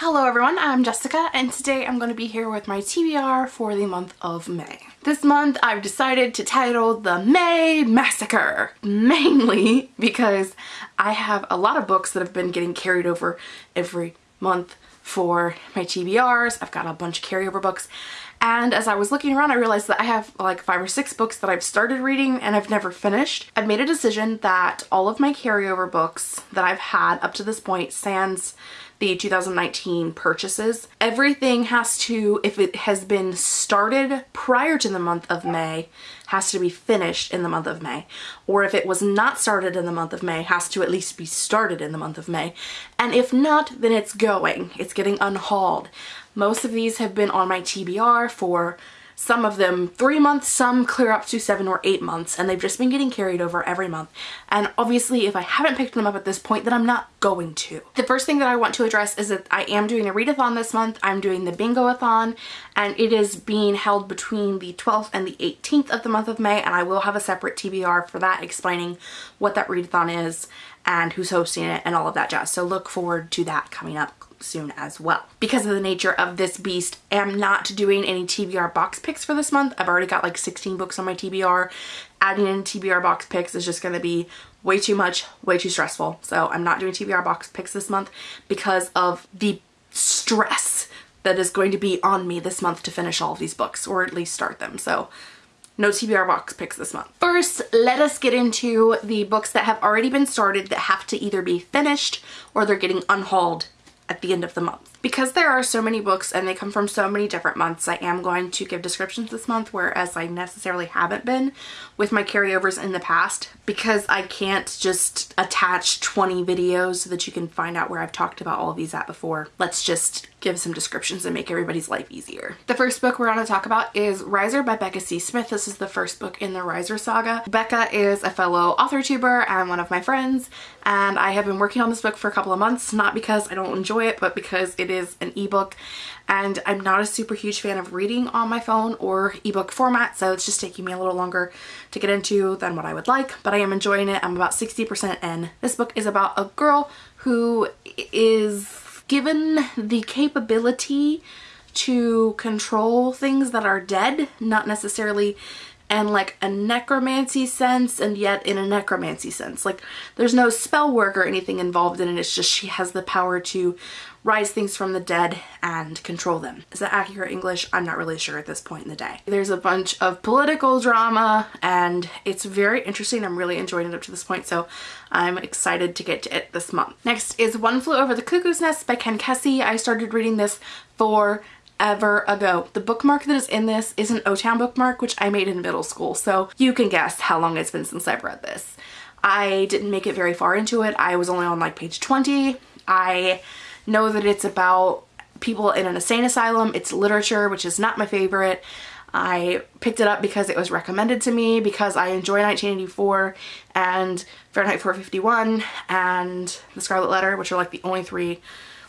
Hello everyone, I'm Jessica and today I'm going to be here with my TBR for the month of May. This month I've decided to title the May Massacre, mainly because I have a lot of books that have been getting carried over every month for my TBRs. I've got a bunch of carryover books and as I was looking around I realized that I have like five or six books that I've started reading and I've never finished. I've made a decision that all of my carryover books that I've had up to this point sans the 2019 purchases. Everything has to, if it has been started prior to the month of May, has to be finished in the month of May. Or if it was not started in the month of May, has to at least be started in the month of May. And if not, then it's going. It's getting unhauled. Most of these have been on my TBR for some of them three months, some clear up to seven or eight months, and they've just been getting carried over every month. And obviously, if I haven't picked them up at this point, then I'm not going to. The first thing that I want to address is that I am doing a readathon this month. I'm doing the bingo-a-thon, and it is being held between the 12th and the 18th of the month of May, and I will have a separate TBR for that explaining what that readathon is and who's hosting it and all of that jazz. So look forward to that coming up soon as well. Because of the nature of this beast, I'm not doing any TBR box picks for this month. I've already got like 16 books on my TBR. Adding in TBR box picks is just going to be way too much, way too stressful. So I'm not doing TBR box picks this month because of the stress that is going to be on me this month to finish all of these books or at least start them. So no TBR box picks this month. First, let us get into the books that have already been started that have to either be finished or they're getting unhauled at the end of the month. Because there are so many books and they come from so many different months, I am going to give descriptions this month, whereas I necessarily haven't been with my carryovers in the past because I can't just attach 20 videos so that you can find out where I've talked about all of these at before. Let's just give some descriptions and make everybody's life easier. The first book we're going to talk about is Riser by Becca C. Smith. This is the first book in the Riser saga. Becca is a fellow author tuber and one of my friends and I have been working on this book for a couple of months, not because I don't enjoy it, but because it is an ebook and I'm not a super huge fan of reading on my phone or ebook format so it's just taking me a little longer to get into than what I would like but I am enjoying it. I'm about 60% in. This book is about a girl who is given the capability to control things that are dead, not necessarily and like a necromancy sense and yet in a necromancy sense. Like there's no spell work or anything involved in it. It's just she has the power to rise things from the dead and control them. Is that accurate English? I'm not really sure at this point in the day. There's a bunch of political drama and it's very interesting. I'm really enjoying it up to this point so I'm excited to get to it this month. Next is One Flew Over the Cuckoo's Nest by Ken Kesey. I started reading this for ever ago. The bookmark that is in this is an O-Town bookmark, which I made in middle school, so you can guess how long it's been since I've read this. I didn't make it very far into it. I was only on like page 20. I know that it's about people in an insane asylum. It's literature, which is not my favorite. I picked it up because it was recommended to me because I enjoy 1984 and Fahrenheit 451 and The Scarlet Letter, which are like the only three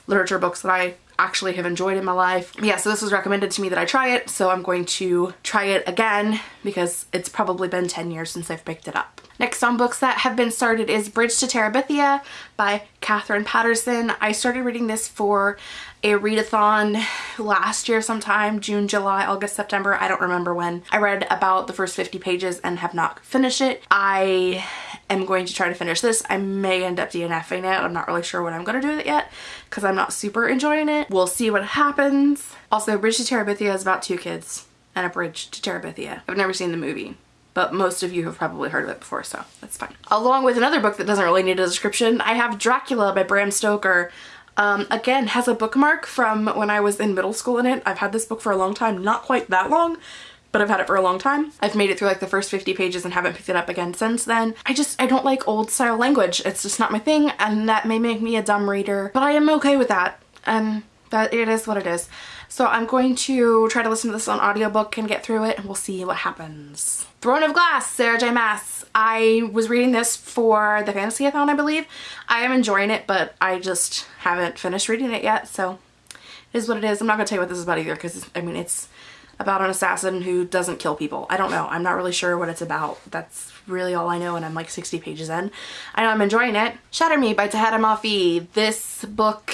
literature books that I actually have enjoyed in my life. Yeah, so this was recommended to me that I try it, so I'm going to try it again because it's probably been 10 years since I've picked it up. Next on books that have been started is Bridge to Terabithia by Katherine Paterson. I started reading this for a readathon last year sometime, June, July, August, September, I don't remember when. I read about the first 50 pages and have not finished it. I am going to try to finish this. I may end up DNFing it. I'm not really sure what I'm going to do with it yet because I'm not super enjoying it. We'll see what happens. Also, Bridge to Terabithia is about two kids and a bridge to Terabithia. I've never seen the movie but most of you have probably heard of it before, so that's fine. Along with another book that doesn't really need a description, I have Dracula by Bram Stoker. Um, again, has a bookmark from when I was in middle school in it. I've had this book for a long time, not quite that long, but I've had it for a long time. I've made it through like the first 50 pages and haven't picked it up again since then. I just, I don't like old style language. It's just not my thing and that may make me a dumb reader, but I am okay with that. And that it is what it is. So I'm going to try to listen to this on audiobook and get through it and we'll see what happens. Throne of Glass, Sarah J Maas. I was reading this for the Fantasy-a-thon, I believe. I am enjoying it, but I just haven't finished reading it yet, so it is what it is. I'm not to tell you what this is about either because, I mean, it's about an assassin who doesn't kill people. I don't know. I'm not really sure what it's about. That's really all I know and I'm like 60 pages in. I know I'm enjoying it. Shatter Me by Tahereh Mafi. This book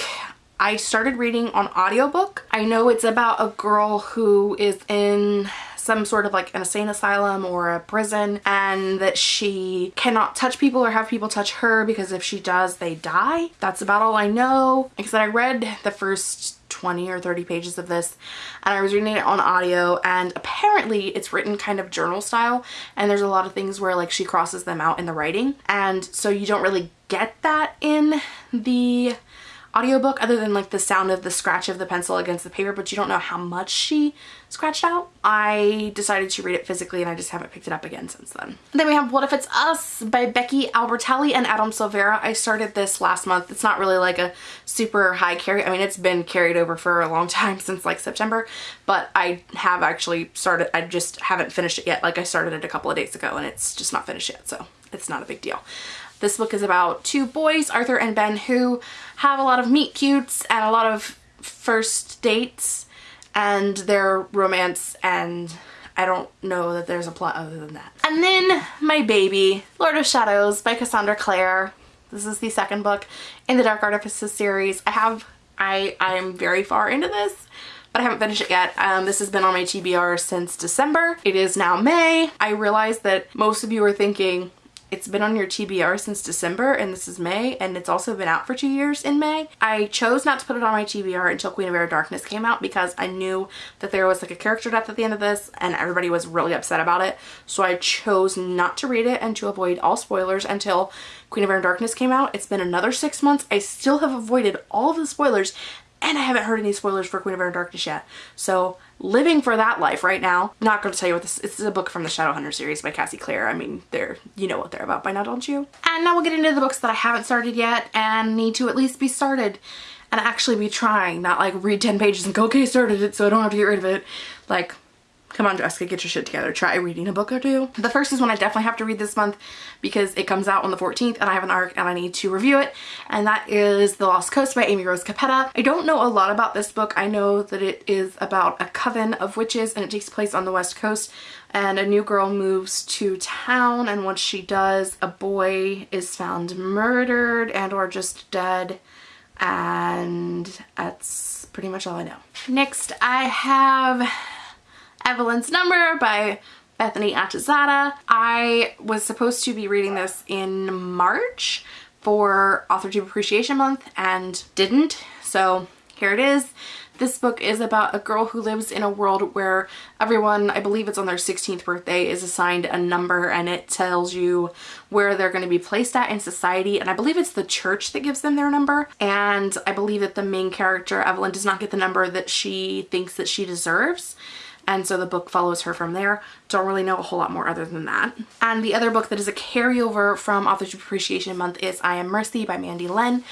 I started reading on audiobook. I know it's about a girl who is in some sort of like an insane asylum or a prison and that she cannot touch people or have people touch her because if she does they die. That's about all I know. Like I said I read the first 20 or 30 pages of this and I was reading it on audio and apparently it's written kind of journal style and there's a lot of things where like she crosses them out in the writing and so you don't really get that in the audiobook other than like the sound of the scratch of the pencil against the paper but you don't know how much she scratched out. I decided to read it physically and I just haven't picked it up again since then. Then we have What If It's Us by Becky Albertalli and Adam Silvera. I started this last month. It's not really like a super high carry. I mean it's been carried over for a long time since like September but I have actually started I just haven't finished it yet. Like I started it a couple of days ago and it's just not finished yet so it's not a big deal. This book is about two boys, Arthur and Ben, who have a lot of meet cutes and a lot of first dates and their romance and I don't know that there's a plot other than that. And then my baby, Lord of Shadows by Cassandra Clare. This is the second book in the Dark Artifices series. I have, I, I'm very far into this but I haven't finished it yet. Um, this has been on my TBR since December. It is now May. I realize that most of you are thinking, it's been on your TBR since December and this is May and it's also been out for two years in May. I chose not to put it on my TBR until Queen of Air Darkness came out because I knew that there was like a character death at the end of this and everybody was really upset about it. So I chose not to read it and to avoid all spoilers until Queen of Air Darkness came out. It's been another six months. I still have avoided all of the spoilers and I haven't heard any spoilers for Queen of Air and Darkness yet. So living for that life right now. I'm Not going to tell you what this This is a book from the Shadowhunter series by Cassie Clare. I mean, they're, you know what they're about by now, don't you? And now we'll get into the books that I haven't started yet and need to at least be started and actually be trying, not like read 10 pages and go, okay, started it so I don't have to get rid of it. Like, Come on, Jessica, get your shit together. Try reading a book or two. The first is one I definitely have to read this month because it comes out on the 14th and I have an arc and I need to review it. And that is The Lost Coast by Amy Rose Capetta. I don't know a lot about this book. I know that it is about a coven of witches and it takes place on the west coast and a new girl moves to town and once she does, a boy is found murdered and or just dead and that's pretty much all I know. Next I have Evelyn's Number by Bethany Atazadeh. I was supposed to be reading this in March for AuthorTube Appreciation Month and didn't, so here it is. This book is about a girl who lives in a world where everyone, I believe it's on their 16th birthday, is assigned a number and it tells you where they're going to be placed at in society and I believe it's the church that gives them their number and I believe that the main character, Evelyn, does not get the number that she thinks that she deserves and so the book follows her from there. Don't really know a whole lot more other than that. And the other book that is a carryover from Authors Appreciation Month is I Am Mercy by Mandy Lynn.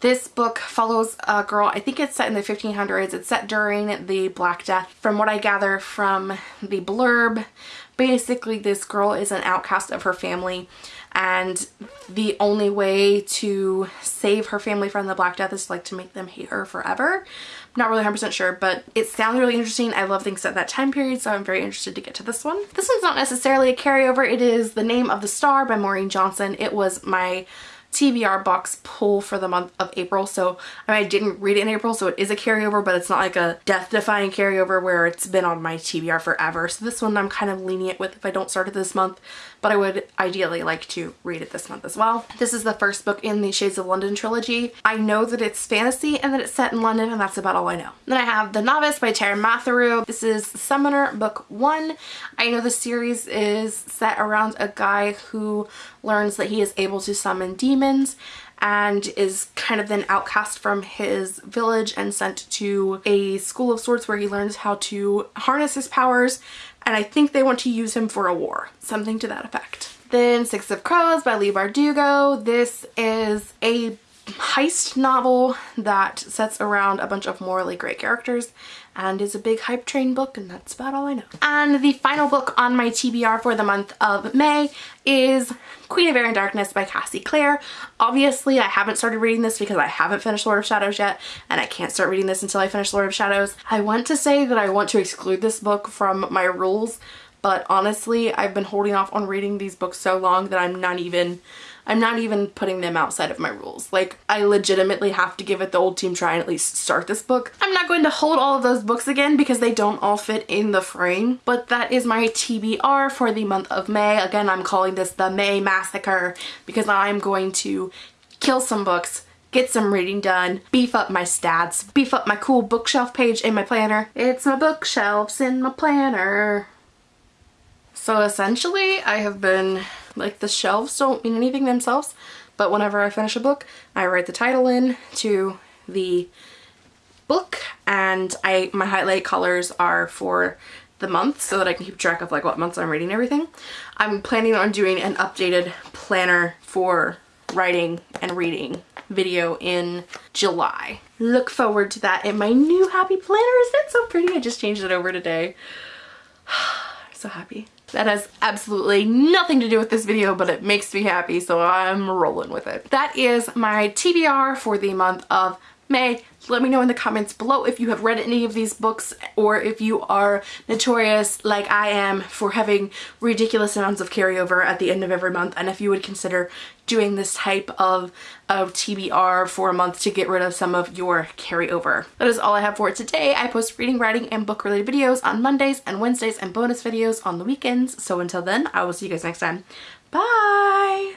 This book follows a girl, I think it's set in the 1500s. It's set during the Black Death. From what I gather from the blurb, basically this girl is an outcast of her family and the only way to save her family from the Black Death is like to make them hate her forever. Not really 100% sure, but it sounds really interesting. I love things at that time period, so I'm very interested to get to this one. This one's not necessarily a carryover. It is The Name of the Star by Maureen Johnson. It was my TBR box pull for the month of April. So I, mean, I didn't read it in April, so it is a carryover, but it's not like a death-defying carryover where it's been on my TBR forever. So this one I'm kind of lenient with if I don't start it this month, but I would ideally like to read it this month as well. This is the first book in the Shades of London trilogy. I know that it's fantasy and that it's set in London and that's about all I know. Then I have The Novice by Taran Matharu. This is Summoner book one. I know the series is set around a guy who learns that he is able to summon demons and is kind of then outcast from his village and sent to a school of sorts where he learns how to harness his powers and I think they want to use him for a war, something to that effect. Then Six of Crows by Leigh Bardugo. This is a heist novel that sets around a bunch of morally great characters and is a big hype train book and that's about all I know. And the final book on my TBR for the month of May is Queen of Air and Darkness by Cassie Clare. Obviously I haven't started reading this because I haven't finished Lord of Shadows yet and I can't start reading this until I finish Lord of Shadows. I want to say that I want to exclude this book from my rules but honestly I've been holding off on reading these books so long that I'm not even I'm not even putting them outside of my rules. Like I legitimately have to give it the old team try and at least start this book. I'm not going to hold all of those books again because they don't all fit in the frame, but that is my TBR for the month of May. Again, I'm calling this the May Massacre because I'm going to kill some books get some reading done, beef up my stats, beef up my cool bookshelf page in my planner. It's my bookshelves in my planner. So essentially I have been, like the shelves don't mean anything themselves, but whenever I finish a book, I write the title in to the book and I my highlight colors are for the month so that I can keep track of like what months I'm reading everything. I'm planning on doing an updated planner for writing and reading video in July. Look forward to that in my new happy planner. Isn't it so pretty? I just changed it over today. so happy. That has absolutely nothing to do with this video, but it makes me happy, so I'm rolling with it. That is my TBR for the month of May. Let me know in the comments below if you have read any of these books or if you are notorious like I am for having ridiculous amounts of carryover at the end of every month and if you would consider doing this type of, of TBR for a month to get rid of some of your carryover. That is all I have for today. I post reading, writing, and book related videos on Mondays and Wednesdays and bonus videos on the weekends. So until then, I will see you guys next time. Bye!